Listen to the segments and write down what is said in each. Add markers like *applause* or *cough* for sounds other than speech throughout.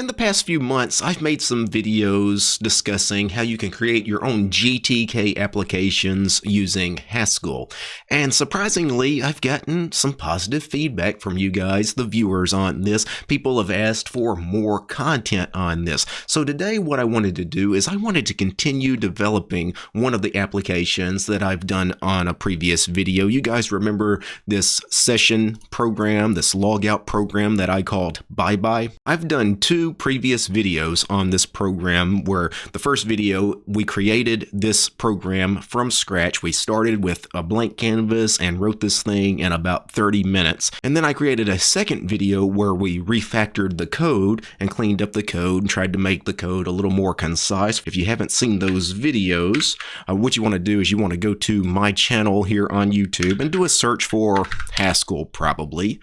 In the past few months, I've made some videos discussing how you can create your own GTK applications using Haskell. And surprisingly, I've gotten some positive feedback from you guys, the viewers on this. People have asked for more content on this. So today what I wanted to do is I wanted to continue developing one of the applications that I've done on a previous video. You guys remember this session program, this logout program that I called Bye Bye? I've done two previous videos on this program where the first video we created this program from scratch. We started with a blank canvas and wrote this thing in about 30 minutes. And then I created a second video where we refactored the code and cleaned up the code and tried to make the code a little more concise. If you haven't seen those videos, uh, what you want to do is you want to go to my channel here on YouTube and do a search for Haskell probably.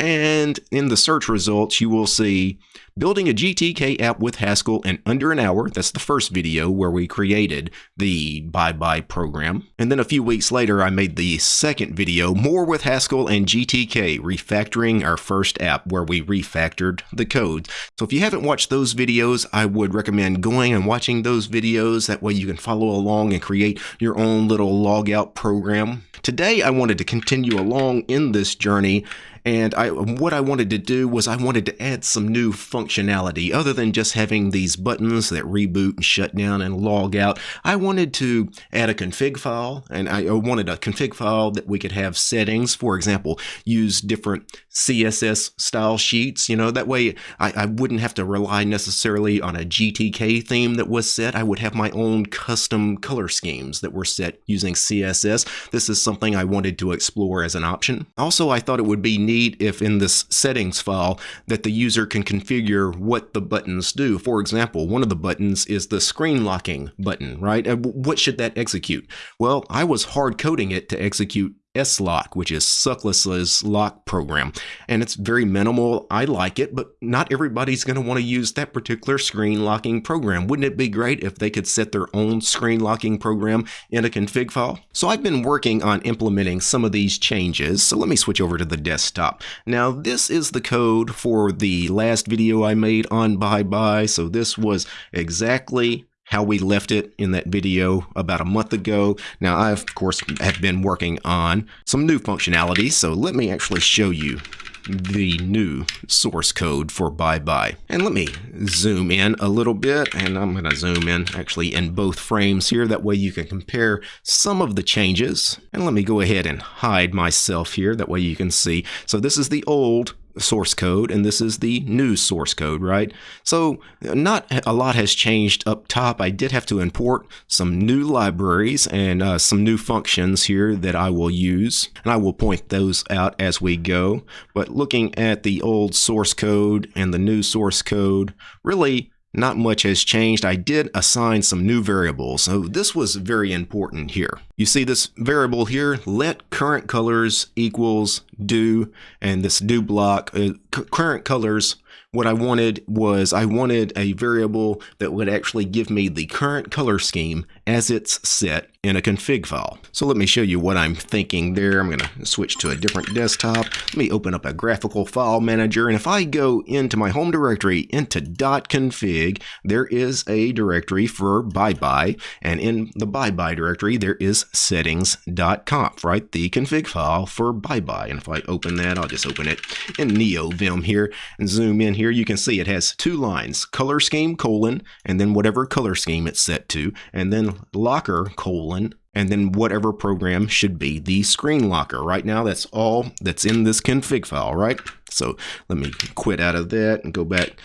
And in the search results, you will see building a GTK app with Haskell in under an hour. That's the first video where we created the Bye Bye program. And then a few weeks later, I made the second video, more with Haskell and GTK, refactoring our first app where we refactored the code. So if you haven't watched those videos, I would recommend going and watching those videos. That way you can follow along and create your own little logout program. Today, I wanted to continue along in this journey and I, what I wanted to do was I wanted to add some new functionality other than just having these buttons that reboot and shut down and log out. I wanted to add a config file and I wanted a config file that we could have settings, for example, use different CSS style sheets. You know, that way I, I wouldn't have to rely necessarily on a GTK theme that was set. I would have my own custom color schemes that were set using CSS. This is something I wanted to explore as an option. Also, I thought it would be neat if in this settings file that the user can configure what the buttons do. For example, one of the buttons is the screen locking button, right? What should that execute? Well, I was hard coding it to execute S-Lock, which is Suckless's lock program. And it's very minimal. I like it, but not everybody's going to want to use that particular screen locking program. Wouldn't it be great if they could set their own screen locking program in a config file? So I've been working on implementing some of these changes. So let me switch over to the desktop. Now this is the code for the last video I made on Bye Bye. So this was exactly how we left it in that video about a month ago. Now, I, of course, have been working on some new functionality, so let me actually show you the new source code for Bye Bye. And let me zoom in a little bit, and I'm going to zoom in actually in both frames here. That way you can compare some of the changes. And let me go ahead and hide myself here. That way you can see. So this is the old source code and this is the new source code, right? So not a lot has changed up top. I did have to import some new libraries and uh, some new functions here that I will use and I will point those out as we go. But looking at the old source code and the new source code, really not much has changed. I did assign some new variables, so this was very important here. You see this variable here, let current colors equals do, and this do block, uh, current colors what I wanted was I wanted a variable that would actually give me the current color scheme as it's set in a config file. So let me show you what I'm thinking there. I'm going to switch to a different desktop. Let me open up a graphical file manager. And if I go into my home directory into .config, there is a directory for bye bye. And in the bye bye directory, there is settings.conf, right? The config file for bye bye. And if I open that, I'll just open it in NeoVim here and zoom in here, you can see it has two lines, color scheme colon, and then whatever color scheme it's set to, and then locker colon, and then whatever program should be the screen locker. Right now, that's all that's in this config file, right? So let me quit out of that and go back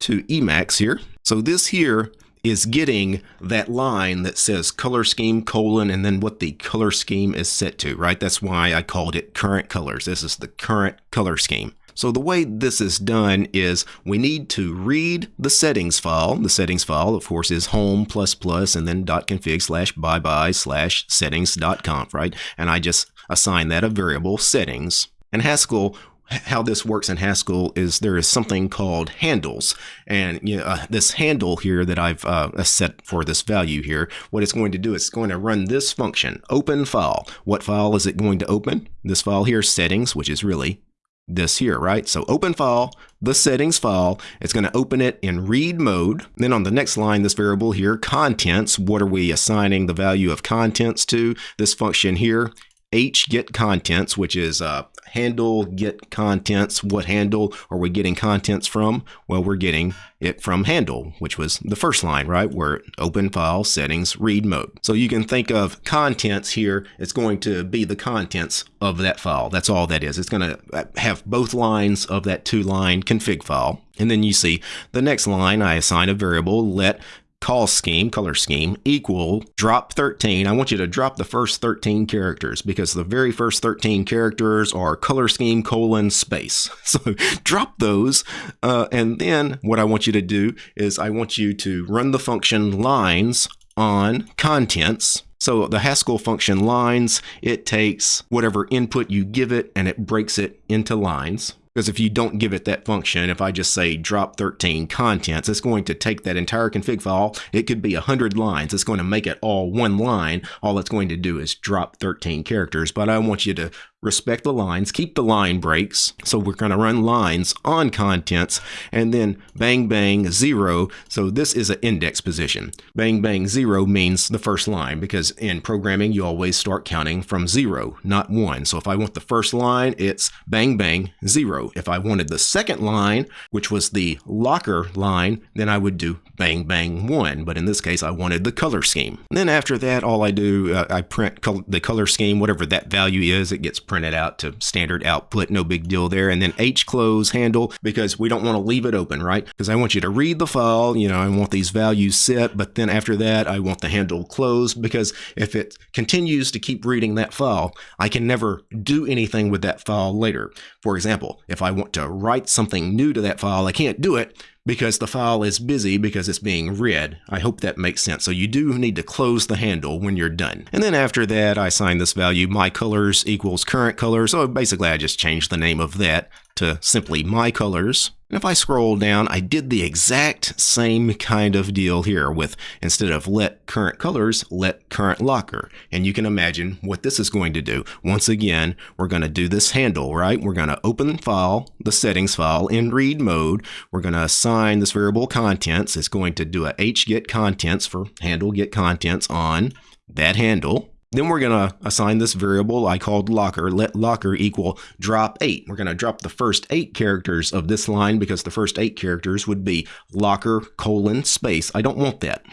to Emacs here. So this here is getting that line that says color scheme colon and then what the color scheme is set to, right? That's why I called it current colors. This is the current color scheme. So the way this is done is we need to read the settings file. The settings file, of course, is home plus plus and then dot .config slash bye bye slash settings.conf, right? And I just assign that a variable settings. And Haskell how this works in Haskell is there is something called handles. And you know, uh, this handle here that I've uh, set for this value here, what it's going to do is it's going to run this function, open file. What file is it going to open? This file here, settings, which is really this here, right? So open file, the settings file. It's going to open it in read mode. Then on the next line, this variable here, contents, what are we assigning the value of contents to? This function here, h get contents, which is uh, handle get contents. What handle are we getting contents from? Well, we're getting it from handle, which was the first line, right? Where open file settings read mode. So you can think of contents here. It's going to be the contents of that file. That's all that is. It's going to uh, have both lines of that two line config file. And then you see the next line, I assign a variable let call scheme, color scheme, equal drop 13. I want you to drop the first 13 characters because the very first 13 characters are color scheme colon space. *laughs* So drop those. Uh, and then what I want you to do is I want you to run the function lines on contents. So the Haskell function lines, it takes whatever input you give it and it breaks it into lines. Because if you don't give it that function, if I just say drop 13 contents, it's going to take that entire config file. It could be 100 lines. It's going to make it all one line. All it's going to do is drop 13 characters. But I want you to respect the lines, keep the line breaks. So we're going to run lines on contents and then bang bang zero. So this is an index position. Bang bang zero means the first line because in programming you always start counting from zero, not one. So if I want the first line, it's bang bang zero. If I wanted the second line, which was the locker line, then I would do bang bang one. But in this case, I wanted the color scheme. And then after that, all I do, uh, I print col the color scheme, whatever that value is, it gets printed out to standard output, no big deal there. And then H close handle because we don't want to leave it open, right? Because I want you to read the file, you know, I want these values set, but then after that, I want the handle closed because if it continues to keep reading that file, I can never do anything with that file later. For example, if I want to write something new to that file, I can't do it because the file is busy because it's being read. I hope that makes sense. So you do need to close the handle when you're done. And then after that, I assign this value, my colors equals current color. So basically I just changed the name of that to simply my colors. And if I scroll down, I did the exact same kind of deal here with instead of let current colors, let current locker. And you can imagine what this is going to do. Once again, we're going to do this handle, right? We're going to open file, the settings file in read mode. We're going to assign this variable contents. It's going to do a get contents for handle get contents on that handle. Then we're going to assign this variable I called locker, let locker equal drop 8. We're going to drop the first 8 characters of this line because the first 8 characters would be locker colon space. I don't want that.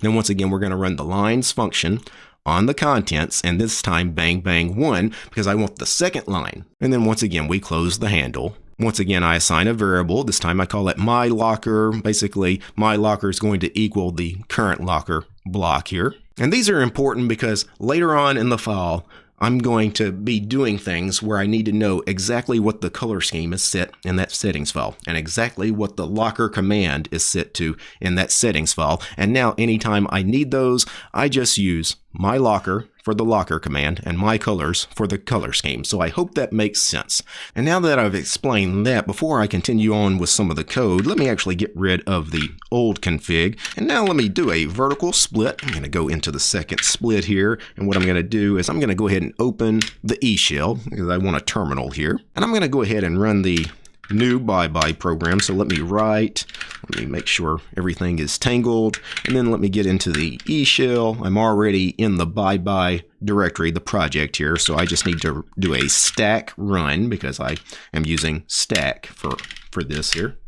Then once again, we're going to run the lines function on the contents, and this time bang bang 1 because I want the second line. And then once again, we close the handle. Once again, I assign a variable. This time I call it my locker. Basically, my locker is going to equal the current locker block here. And these are important because later on in the fall, I'm going to be doing things where I need to know exactly what the color scheme is set in that settings file and exactly what the locker command is set to in that settings file. And now anytime I need those, I just use my locker for the locker command and my colors for the color scheme. So I hope that makes sense. And now that I've explained that, before I continue on with some of the code, let me actually get rid of the old config. And now let me do a vertical split. I'm going to go into the second split here. And what I'm going to do is I'm going to go ahead and open the E shell because I want a terminal here. And I'm going to go ahead and run the new bye-bye program. So let me write, let me make sure everything is tangled, and then let me get into the E shell. I'm already in the bye-bye directory, the project here, so I just need to do a stack run because I am using stack for, for this here.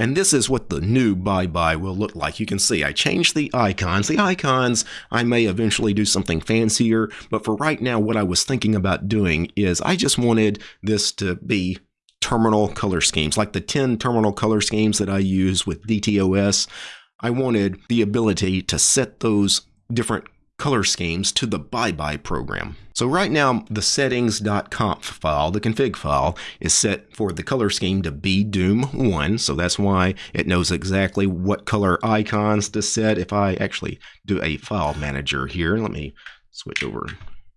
And this is what the new bye-bye will look like. You can see I changed the icons. The icons, I may eventually do something fancier, but for right now, what I was thinking about doing is I just wanted this to be terminal color schemes, like the 10 terminal color schemes that I use with DTOS. I wanted the ability to set those different color schemes to the bye-bye program. So right now, the settings.conf file, the config file, is set for the color scheme to be Doom1, so that's why it knows exactly what color icons to set. If I actually do a file manager here, let me switch over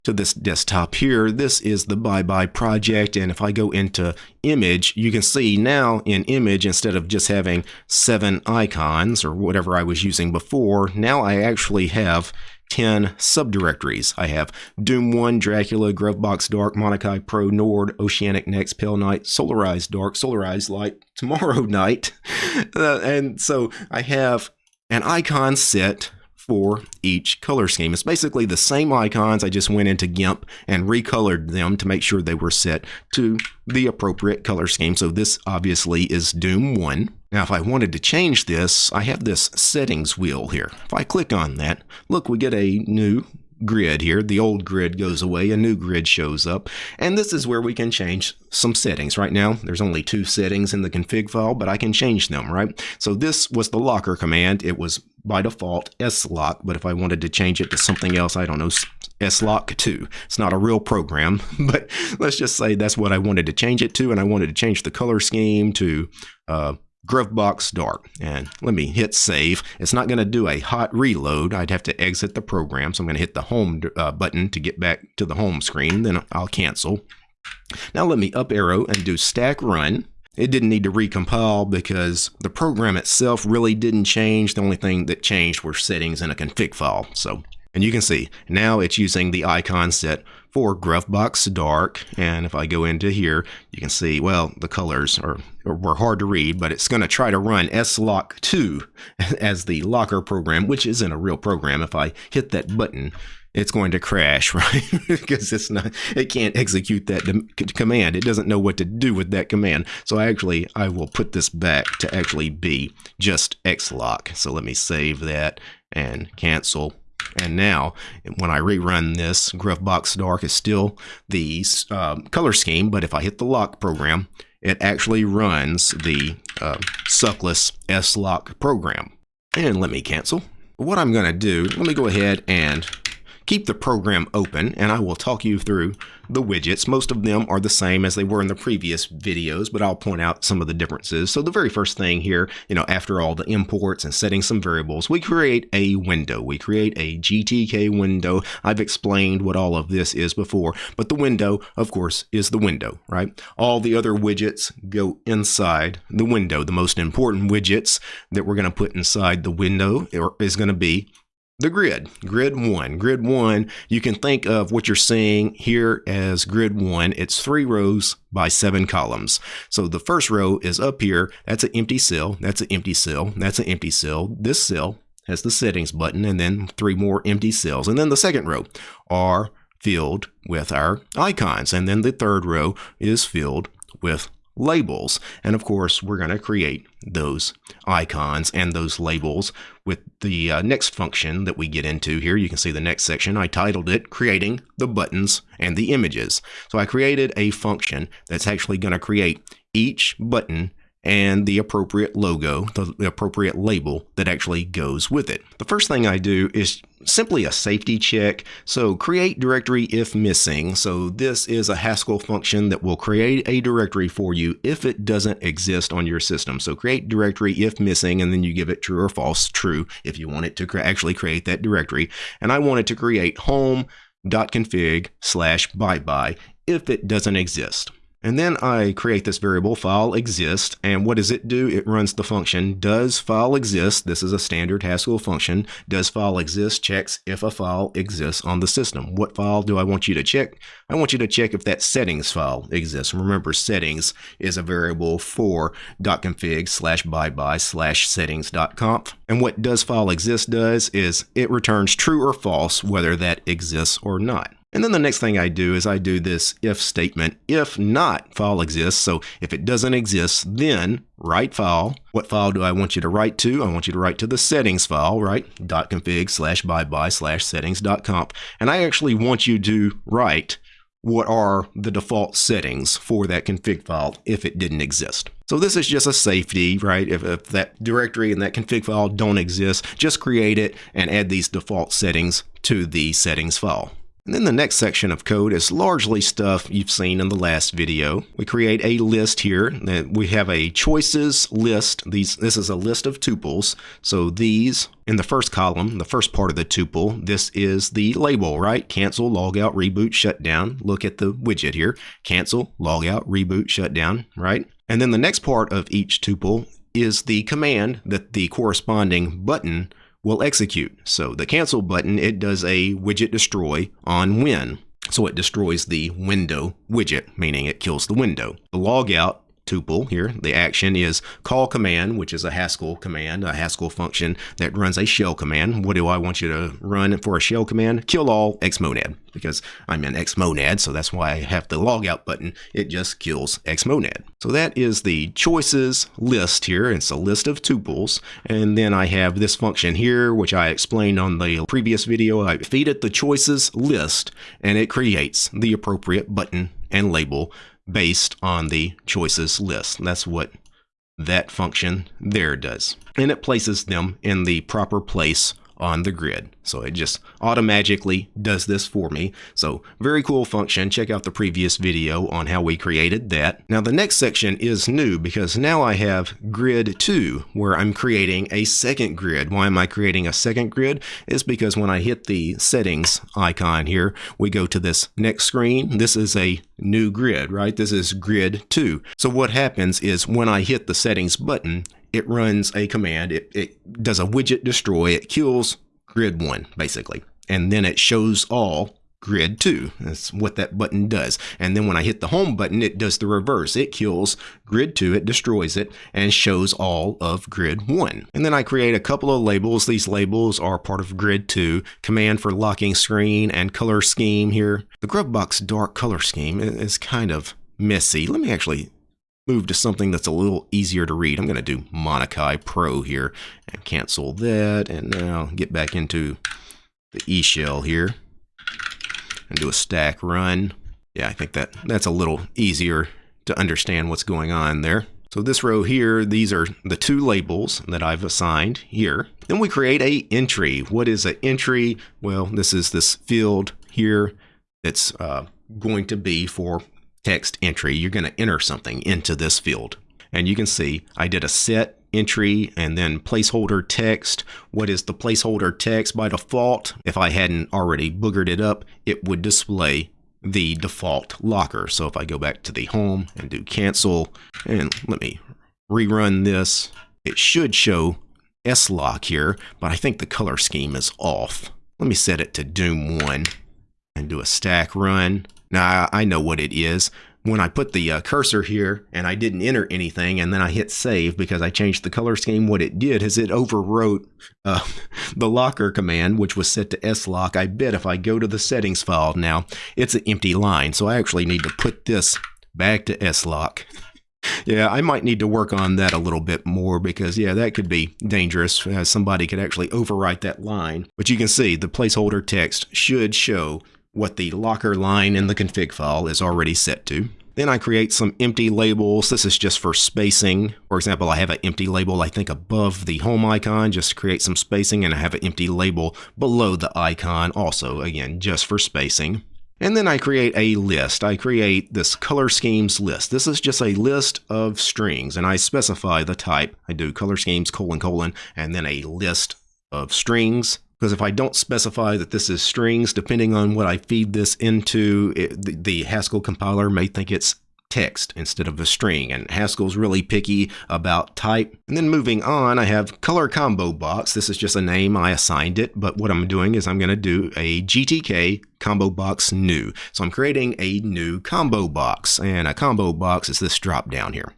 to this desktop here, this is the bye-bye project. And if I go into image, you can see now in image, instead of just having seven icons or whatever I was using before, now I actually have 10 subdirectories. I have Doom 1, Dracula, Gruvbox Dark, Monokai Pro, Nord, Oceanic Next, Pale Night, Solarized Dark, Solarized Light, Tomorrow *laughs* Night. Uh, and so I have an icon set for each color scheme. It's basically the same icons. I just went into GIMP and recolored them to make sure they were set to the appropriate color scheme. So this obviously is Doom 1. Now, if I wanted to change this, I have this settings wheel here. If I click on that, look, we get a new grid here. The old grid goes away, a new grid shows up, and this is where we can change some settings. Right now, there's only two settings in the config file, but I can change them, right? So this was the locker command. It was by default slock, but if I wanted to change it to something else, I don't know, slock 2. It's not a real program, *laughs* but let's just say that's what I wanted to change it to, and I wanted to change the color scheme to uh, Gruvbox Dark. And let me hit save. It's not going to do a hot reload. I'd have to exit the program. So I'm going to hit the home uh, button to get back to the home screen. Then I'll cancel. Now let me up arrow and do stack run. It didn't need to recompile because the program itself really didn't change. The only thing that changed were settings in a config file. So, and you can see now it's using the icon set for Gruvbox Dark. And if I go into here, you can see, well, the colors are were hard to read, but it's going to try to run slock2 *laughs* as the locker program, which isn't a real program. If I hit that button, it's going to crash, *laughs* right? because it's not, it can't execute that command. It doesn't know what to do with that command. So I actually, I will put this back to actually be just slock. So let me save that and cancel. And now, when I rerun this, Gruvbox Dark is still the um, color scheme, but if I hit the lock program, it actually runs the uh, suckless slock program. And let me cancel. What I'm going to do, let me go ahead and keep the program open and I will talk you through the widgets. Most of them are the same as they were in the previous videos, but I'll point out some of the differences. So the very first thing here, you know, after all the imports and setting some variables, we create a window. We create a GTK window. I've explained what all of this is before, but the window, of course, is the window, right? All the other widgets go inside the window. The most important widgets that we're going to put inside the window is going to be the grid, grid one. Grid one, you can think of what you're seeing here as grid one. It's three rows by seven columns. So the first row is up here. That's an empty cell. That's an empty cell. That's an empty cell. This cell has the settings button and then three more empty cells. And then the second row are filled with our icons. And then the third row is filled with labels. And of course, we're going to create those icons and those labels with the uh, next function that we get into here. You can see the next section. I titled it Creating the Buttons and the Images. So I created a function that's actually going to create each button and the appropriate logo, the, appropriate label that actually goes with it. The first thing I do is simply a safety check. So create directory if missing. So this is a Haskell function that will create a directory for you if it doesn't exist on your system. So create directory if missing, and then you give it true or false, true, if you want it to actually create that directory. And I want it to create home.config slash bye bye if it doesn't exist. And then I create this variable file exist. And what does it do? It runs the function does file exist. This is a standard Haskell function. Does file exist checks if a file exists on the system. What file do I want you to check? I want you to check if that settings file exists. Remember, settings is a variable for dot .config slash bye bye slash settings.conf. And what does file exist does is it returns true or false whether that exists or not. And then the next thing I do is I do this if statement. If not file exists, so if it doesn't exist, then write file. What file do I want you to write to? I want you to write to the settings file, right? Dot .config slash bye bye slash settings.conf. And I actually want you to write what are the default settings for that config file if it didn't exist. So this is just a safety, right? If, if, that directory and that config file don't exist, just create it and add these default settings to the settings file. And then the next section of code is largely stuff you've seen in the last video. We create a list here. We have a choices list. These, this is a list of tuples. So these in the first column, the first part of the tuple, this is the label, right? Cancel, logout, reboot, shutdown. Look at the widget here. Cancel, logout, reboot, shutdown, right? And then the next part of each tuple is the command that the corresponding button will execute. So the cancel button, it does a widget destroy on win. So it destroys the window widget, meaning it kills the window. The logout tuple here. The action is call command, which is a Haskell command, a Haskell function that runs a shell command. What do I want you to run for a shell command? Kill all xmonad because I'm in xmonad, so that's why I have the logout button. It just kills xmonad. So that is the choices list here. It's a list of tuples. And then I have this function here, which I explained on the previous video. I feed it the choices list and it creates the appropriate button and label based on the choices list. That's what that function there does. And it places them in the proper place on the grid. So it just automatically does this for me. So very cool function. Check out the previous video on how we created that. Now the next section is new because now I have grid 2 where I'm creating a second grid. Why am I creating a second grid? Is because when I hit the settings icon here, we go to this next screen. This is a new grid, right? This is grid 2. So what happens is when I hit the settings button, it runs a command. It, it does a widget destroy. It kills grid one, basically. And then it shows all grid 2. That's what that button does. And then when I hit the home button, it does the reverse. It kills grid 2, it destroys it, and shows all of grid 1. And then I create a couple of labels. These labels are part of grid 2, command for locking screen and color scheme here. The Gruvbox dark color scheme is kind of messy. Let me actually move to something that's a little easier to read. I'm going to do Monokai Pro here and cancel that. And now get back into the eShell here and do a stack run. Yeah, I think that that's a little easier to understand what's going on there. So this row here, these are the two labels that I've assigned here. Then we create a entry. What is an entry? Well, this is this field here that's uh, going to be for text entry, you're going to enter something into this field. And you can see I did a set entry and then placeholder text. What is the placeholder text by default? If I hadn't already boogered it up, it would display the default locker. So if I go back to the home and do cancel and let me rerun this, it should show S-lock here, but I think the color scheme is off. Let me set it to Doom 1 and do a stack run. Now, I know what it is. When I put the uh, cursor here and I didn't enter anything and then I hit save because I changed the color scheme, what it did is it overwrote uh, *laughs* the locker command, which was set to S-lock. I bet if I go to the settings file now, it's an empty line. So I actually need to put this back to S-lock. *laughs* Yeah, I might need to work on that a little bit more because, yeah, that could be dangerous. Uh, somebody could actually overwrite that line. But you can see the placeholder text should show what the locker line in the config file is already set to. Then I create some empty labels. This is just for spacing. For example, I have an empty label, I think, above the home icon, just to create some spacing, and I have an empty label below the icon, also, again, just for spacing. And then I create a list. I create this color schemes list. This is just a list of strings, and I specify the type. I do color schemes colon colon, and then a list of strings. Because if I don't specify that this is strings, depending on what I feed this into, it, the, the Haskell compiler may think it's text instead of a string. And Haskell's really picky about type. And then moving on, I have color combo box. This is just a name, I assigned it. But what I'm doing is I'm going to do a GTK combo box new. So I'm creating a new combo box. And a combo box is this drop down here.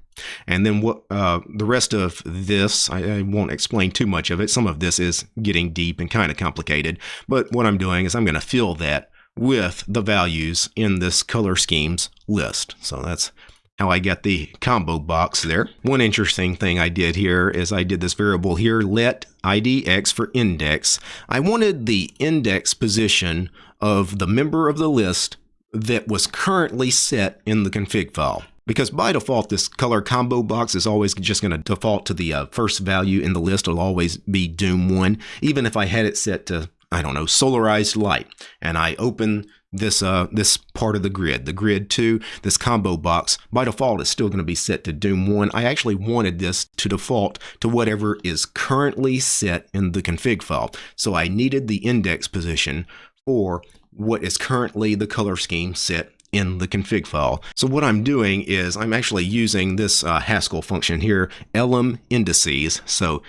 And then what uh, the rest of this, I, I, won't explain too much of it. Some of this is getting deep and kind of complicated. But what I'm doing is I'm going to fill that with the values in this color schemes list. So that's how I get the combo box there. One interesting thing I did here is I did this variable here, let idx for index. I wanted the index position of the member of the list that was currently set in the config file. Because by default, this color combo box is always just going to default to the uh, first value in the list. It'll always be Doom 1, even if I had it set to, I don't know, solarized light. And I open this uh, this part of the grid, the grid 2, this combo box, by default is still going to be set to Doom 1. I actually wanted this to default to whatever is currently set in the config file. So I needed the index position for what is currently the color scheme set in the config file. So what I'm doing is I'm actually using this uh, Haskell function here, elem indices. So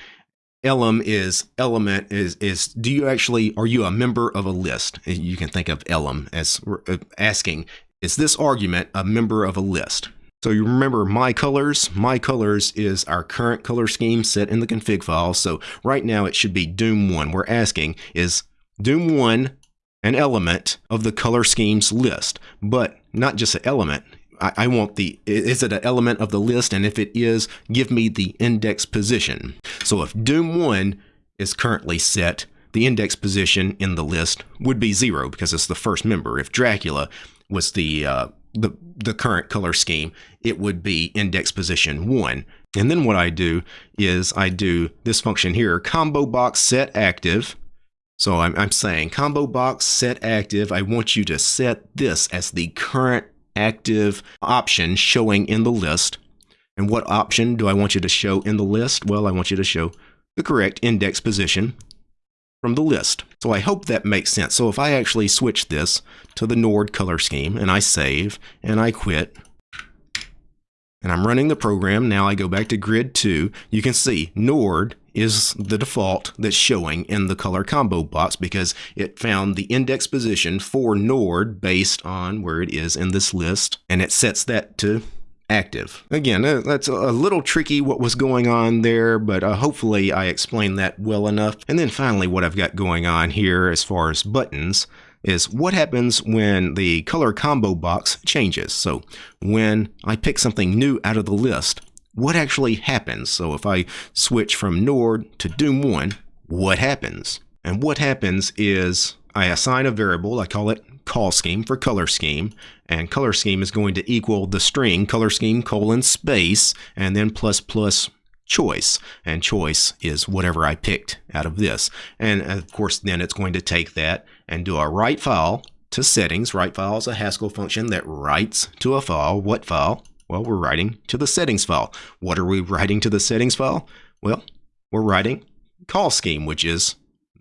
elem is element is is do you actually are you a member of a list? You can think of elem as uh, asking is this argument a member of a list? So you remember my colors. My colors is our current color scheme set in the config file. So right now it should be Doom1. We're asking is Doom1 an element of the color schemes list, but not just an element. I, I want the, is it an element of the list? And if it is, give me the index position. So if Doom1 is currently set, the index position in the list would be zero because it's the first member. If Dracula was the uh, the the current color scheme, it would be index position one. And then what I do is I do this function here, combo box set active. So I'm, I'm saying combo box set active. I want you to set this as the current active option showing in the list. And what option do I want you to show in the list? Well, I want you to show the correct index position from the list. So I hope that makes sense. So if I actually switch this to the Nord color scheme and I save and I quit and I'm running the program, now I go back to grid 2, you can see Nord is the default that's showing in the color combo box because it found the index position for Nord based on where it is in this list and it sets that to active. Again, uh, that's a little tricky what was going on there, but uh, hopefully I explained that well enough. And then finally, what I've got going on here as far as buttons is what happens when the color combo box changes. So when I pick something new out of the list, what actually happens? So if I switch from Nord to Doom 1, what happens? And what happens is I assign a variable, I call it call scheme for color scheme, and color scheme is going to equal the string color scheme colon space and then plus plus choice. And choice is whatever I picked out of this. And uh, of course then it's going to take that and do a write file to settings. Write file is a Haskell function that writes to a file. What file well we're writing to the settings file what are we writing to the settings file well we're writing call scheme which is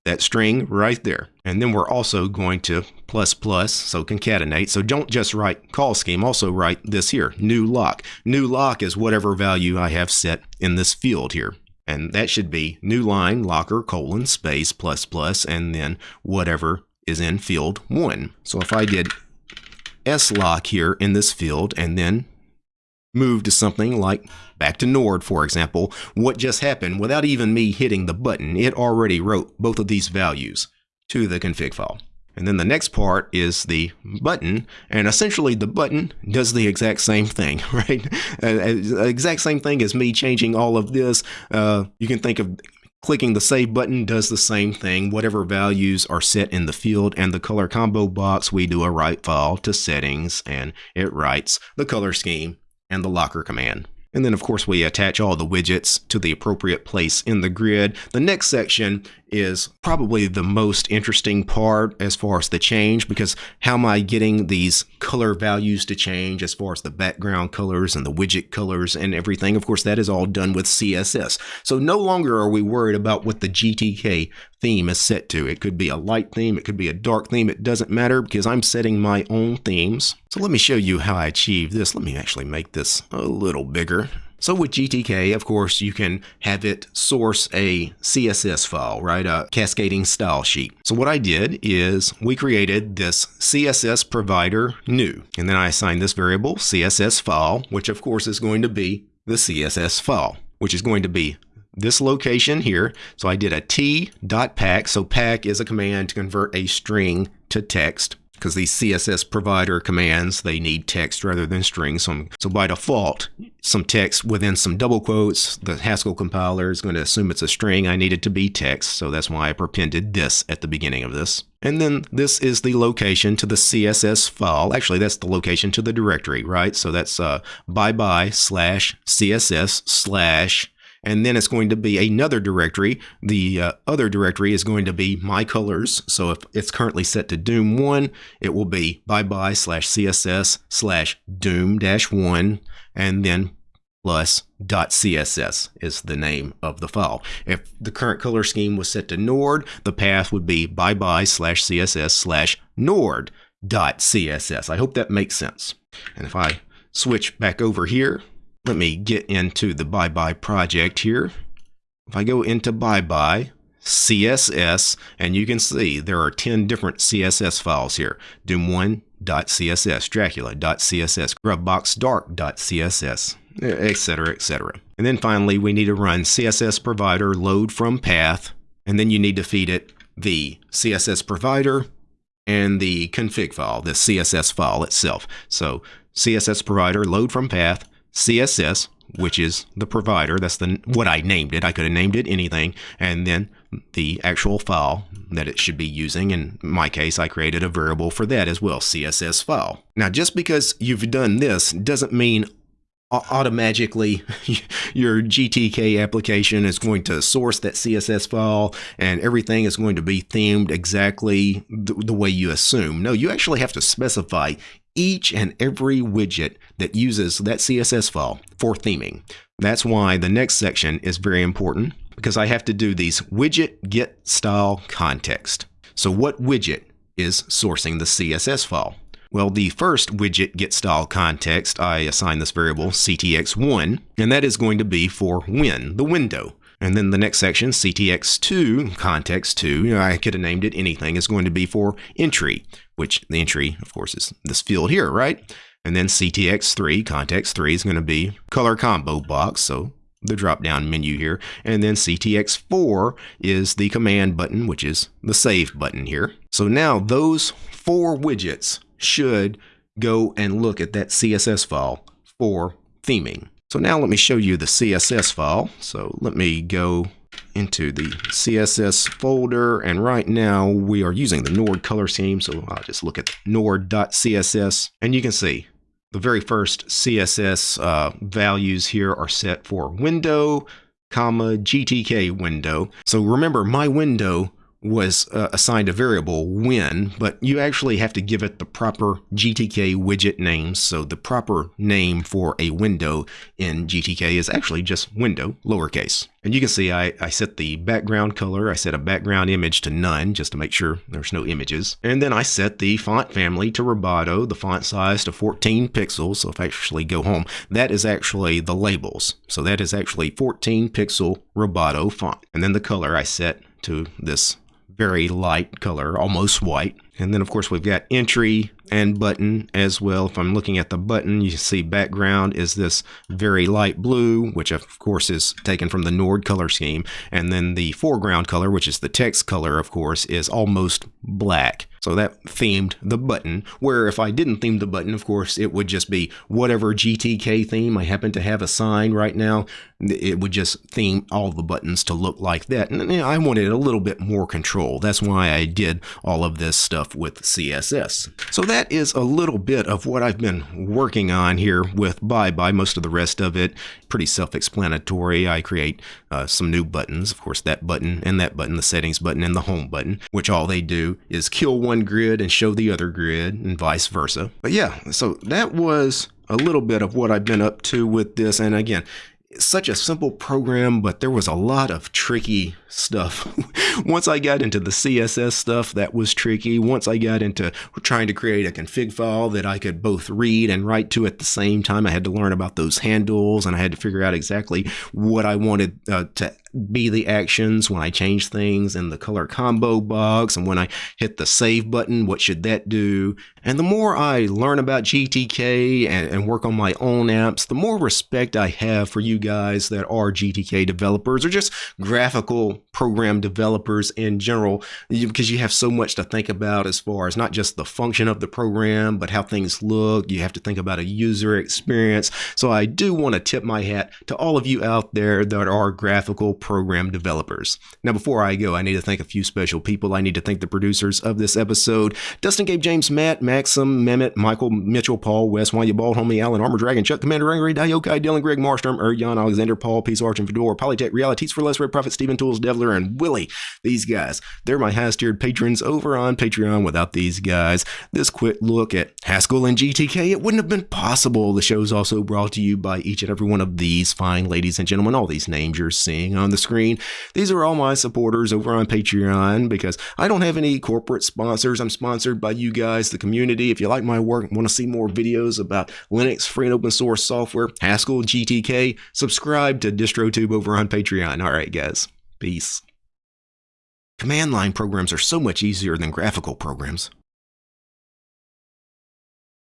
that string right there. And then we're also going to plus plus, so concatenate. So don't just write call scheme, also write this here, new lock. New lock is whatever value I have set in this field here. And that should be new line locker colon space plus plus and then whatever is in field one. So if I did S lock here in this field and then move to something like back to Nord, for example, what just happened without even me hitting the button, it already wrote both of these values to the config file. And then the next part is the button, and essentially the button does the exact same thing, *laughs* right? Uh, uh, exact same thing as me changing all of this. Uh, you can think of clicking the save button does the same thing. Whatever values are set in the field and the color combo box, we do a write file to settings, and it writes the color scheme and the locker command. And then of course we attach all the widgets to the appropriate place in the grid. The next section is probably the most interesting part as far as the change because how am I getting these color values to change as far as the background colors and the widget colors and everything. Of course, that is all done with CSS. So no longer are we worried about what the GTK theme is set to. It could be a light theme, it could be a dark theme, it doesn't matter because I'm setting my own themes. So let me show you how I achieve this. Let me actually make this a little bigger. So with GTK, of course, you can have it source a CSS file, right? A cascading style sheet. So what I did is we created this CSS provider new, and then I assigned this variable CSS file, which of course is going to be the CSS file, which is going to be this location here. So I did a t.pack. So pack is a command to convert a string to text because these CSS provider commands, they need text rather than strings. So, so by default, some text within some double quotes, the Haskell compiler is going to assume it's a string. I need it to be text, so that's why I prepended this at the beginning of this. And then this is the location to the CSS file. Actually, that's the location to the directory, right? So that's uh, bye bye slash CSS slash and then it's going to be another directory. The uh, other directory is going to be my colors. So if it's currently set to Doom 1, it will be bye bye slash CSS slash Doom dash 1 and then plus dot .css is the name of the file. If the current color scheme was set to Nord, the path would be bye bye slash CSS slash Nord dot .css. I hope that makes sense. And if I switch back over here let me get into the bye bye project here. if I go into ByBy, CSS, and you can see there are 10 different CSS files here. Doom1.css, Dracula.css, Gruvboxdark.css, etc., etc. And then finally, we need to run CSS provider load from path, and then you need to feed it the CSS provider and the config file, the CSS file itself. So CSS provider load from path, CSS, which is the provider. That's the what I named it. I could have named it anything, and then the actual file that it should be using. In my case, I created a variable for that as well, CSS file. Now, just because you've done this doesn't mean automatically *laughs* your GTK application is going to source that CSS file and everything is going to be themed exactly the, the, way you assume. No, you actually have to specify each and every widget that uses that CSS file for theming. That's why the next section is very important because I have to do these widget get style context. So what widget is sourcing the CSS file? Well, the first widget get style context, I assign this variable ctx1, and that is going to be for win, the window. And then the next section, ctx2, context 2, you know, I could have named it anything, is going to be for entry, which the entry, of course, is this field here, right? And then ctx3, context 3 is going to be color combo box, so the drop down menu here. And then ctx4 is the command button, which is the save button here. So now those four widgets should go and look at that CSS file for theming. So now let me show you the CSS file. So let me go into the CSS folder. And right now we are using the Nord color scheme. So I'll just look at nord.css and you can see the very first CSS uh, values here are set for window, comma, GTK window. So remember my window was uh, assigned a variable win, but you actually have to give it the proper GTK widget name. So the proper name for a window in GTK is actually just window, lowercase. And you can see I, I set the background color, I set a background image to none just to make sure there's no images. And then I set the font family to Roboto, the font size to 14 pixels. So if I actually go home, that is actually the labels. So that is actually 14 pixel Roboto font. And then the color I set to this very light color, almost white. And then of course we've got entry and button as well. If I'm looking at the button, you see background is this very light blue, which of course is taken from the Nord color scheme. And then the foreground color, which is the text color, of course, is almost black. So that themed the button, where if I didn't theme the button, of course, it would just be whatever GTK theme I happen to have assigned right now. It would just theme all the buttons to look like that. And you know, I wanted a little bit more control. That's why I did all of this stuff with CSS. So that is a little bit of what I've been working on here with ByBy. Most of the rest of it pretty self-explanatory. I create uh, some new buttons. Of course, that button and that button, the settings button and the home button, which all they do is kill one grid and show the other grid and vice versa. But yeah, so that was a little bit of what I've been up to with this. And again, such a simple program, but there was a lot of tricky stuff. *laughs* Once I got into the CSS stuff, that was tricky. Once I got into trying to create a config file that I could both read and write to at the same time, I had to learn about those handles and I had to figure out exactly what I wanted uh, to be the actions when I change things in the color combo box and when I hit the save button, what should that do? And the more I learn about GTK and, and work on my own apps, the more respect I have for you guys that are GTK developers or just graphical program developers in general, because you have so much to think about as far as not just the function of the program, but how things look. You have to think about a user experience. So I do want to tip my hat to all of you out there that are graphical program developers. Now, before I go, I need to thank a few special people. I need to thank the producers of this episode Dustin, Gabe, James, Matt, Maxim, Mehmet, Michael, Mitchell, Paul, Wes, Wanya Bald, Homie, Alan, Armor Dragon, Chuck, Commander, Angry, Diokai, Dylan, Greg, Marstrom, Erjan, Alexander, Paul, Peace, Arch, and Fedor, Polytech, Realities for Less, Red Prophet, Steven Tools, Devler, and Willie. These guys, they're my highest tiered patrons over on Patreon. Without these guys, this quick look at Haskell and GTK, it wouldn't have been possible. The show is also brought to you by each and every one of these fine ladies and gentlemen, all these names you're seeing on the screen. These are all my supporters over on Patreon because I don't have any corporate sponsors. I'm sponsored by you guys, the community. If you like my work and want to see more videos about Linux, free and open source software, Haskell, GTK, subscribe to DistroTube over on Patreon. All right, guys. Peace. Command line programs are so much easier than graphical programs.